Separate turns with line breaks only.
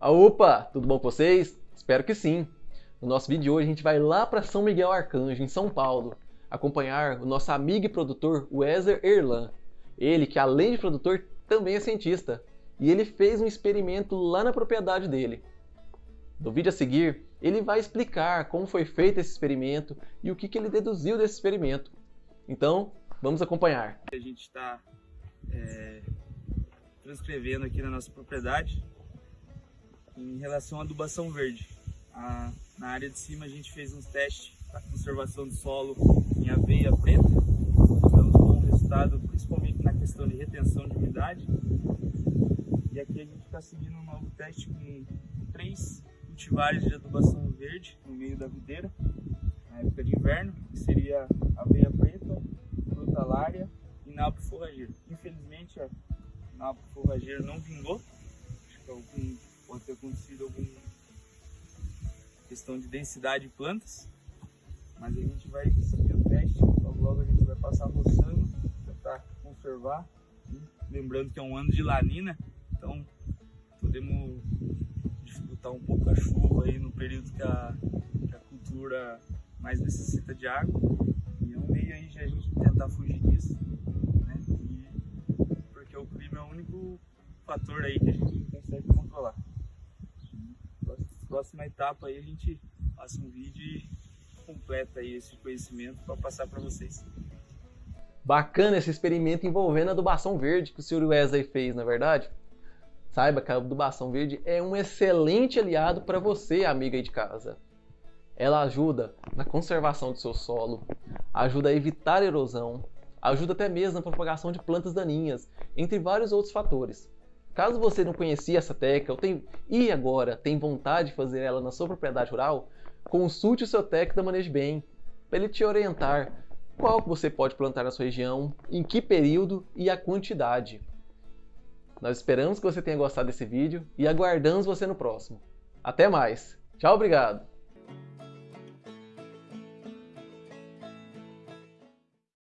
Ah, opa, tudo bom com vocês? Espero que sim. No nosso vídeo de hoje a gente vai lá para São Miguel Arcanjo, em São Paulo, acompanhar o nosso amigo e produtor Weser Erlan. Ele que além de produtor também é cientista, e ele fez um experimento lá na propriedade dele. No vídeo a seguir, ele vai explicar como foi feito esse experimento e o que, que ele deduziu desse experimento. Então, vamos acompanhar.
A gente está é, transcrevendo aqui na nossa propriedade em relação à adubação verde. A, na área de cima a gente fez uns testes para conservação de solo em aveia preta, dando um bom resultado, principalmente na questão de retenção de umidade. E aqui a gente está seguindo um novo teste com três cultivares de adubação verde no meio da videira, na época de inverno, que seria aveia preta, frutalária e nabo forrageiro. Infelizmente a nabo forrageiro não vingou, acho que algum pode ter acontecido questão de densidade de plantas, mas a gente vai seguir o teste, logo logo a gente vai passar roçando, tentar conservar, lembrando que é um ano de lanina, então podemos dificultar um pouco a chuva aí no período que a, que a cultura mais necessita de água, e é um meio aí de a gente tentar fugir disso, né? E, porque o clima é o único fator aí que a gente consegue controlar próxima etapa aí a gente passa um vídeo e completa aí esse conhecimento para passar para vocês.
Bacana esse experimento envolvendo a adubação verde que o Sr. Wesley fez, na é verdade? Saiba que a adubação verde é um excelente aliado para você, amiga aí de casa. Ela ajuda na conservação do seu solo, ajuda a evitar erosão, ajuda até mesmo na propagação de plantas daninhas, entre vários outros fatores. Caso você não conhecia essa técnica ou tem, e agora tem vontade de fazer ela na sua propriedade rural, consulte o seu técnico da Manejo Bem para ele te orientar qual que você pode plantar na sua região, em que período e a quantidade. Nós esperamos que você tenha gostado desse vídeo e aguardamos você no próximo. Até mais. Tchau, obrigado.